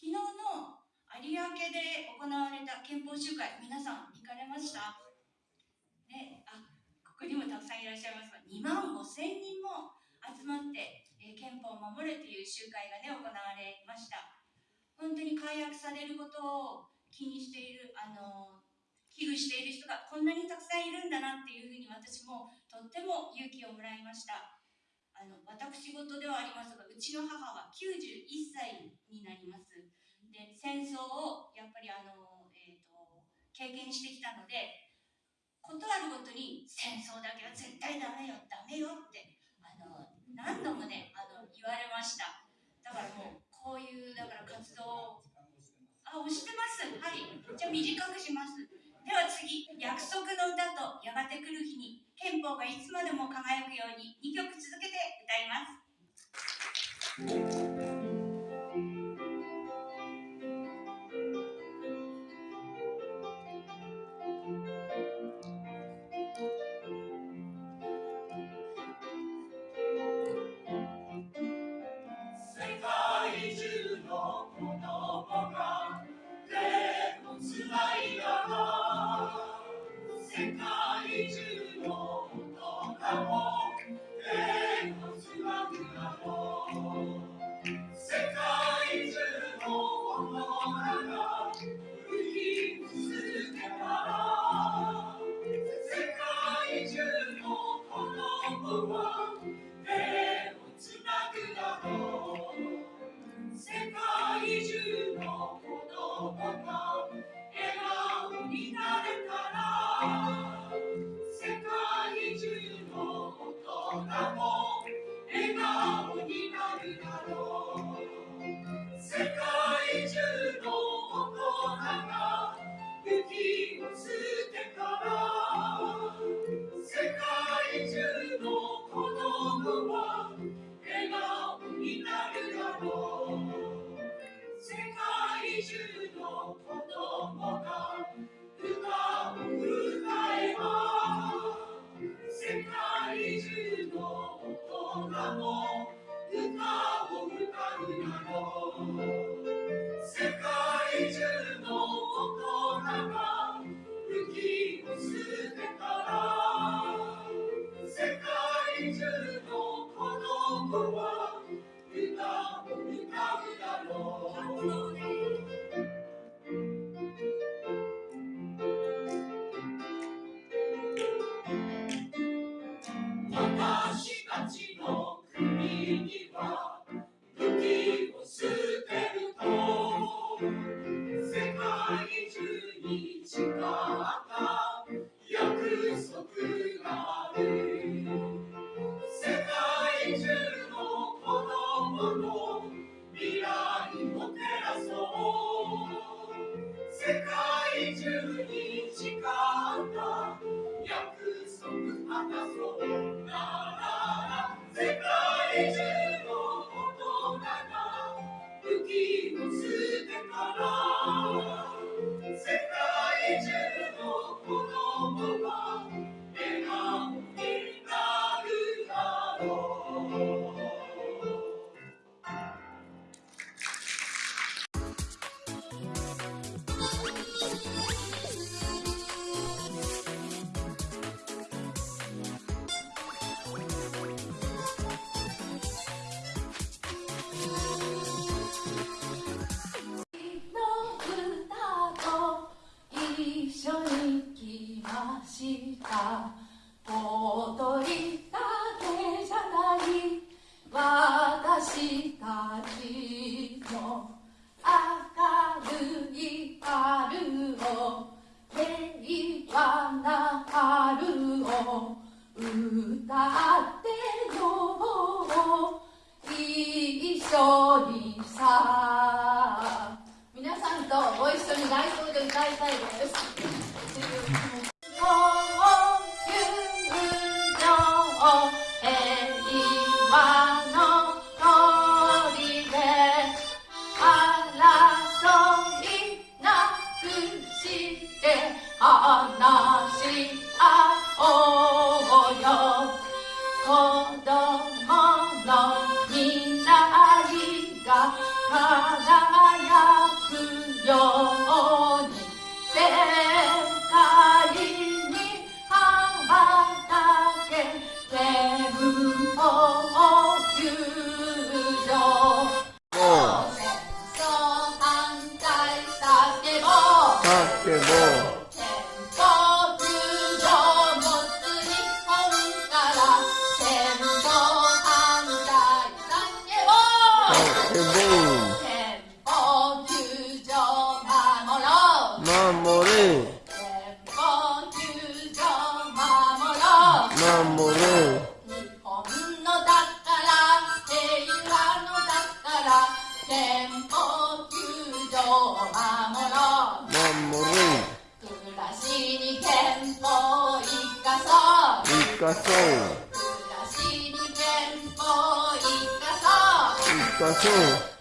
昨日の有明で行われた憲法集会皆さん行かれました？ねあここにもたくさんいらっしゃいますが2万5千人も集まって、えー、憲法を守れという集会がね行われました。本当に解約されることを気にしているあの危惧している人がこんなにたくさんいるんだなっていうふうに私もとっても勇気をもらいました。あの私事ではありますがうちの母は91歳になります。で戦争をやっぱりあの、えーと、経験してきたので事あるごとに戦争だけは絶対ダメよダメよってあの何度もねあの言われました。だからもうこういうだから活動をあ押してます。はい。じゃあ短くします。約束の歌とやがて来る日に憲法がいつまでも輝くように2曲続けて歌います。Mexico. の未来が輝くあってもでも。そう生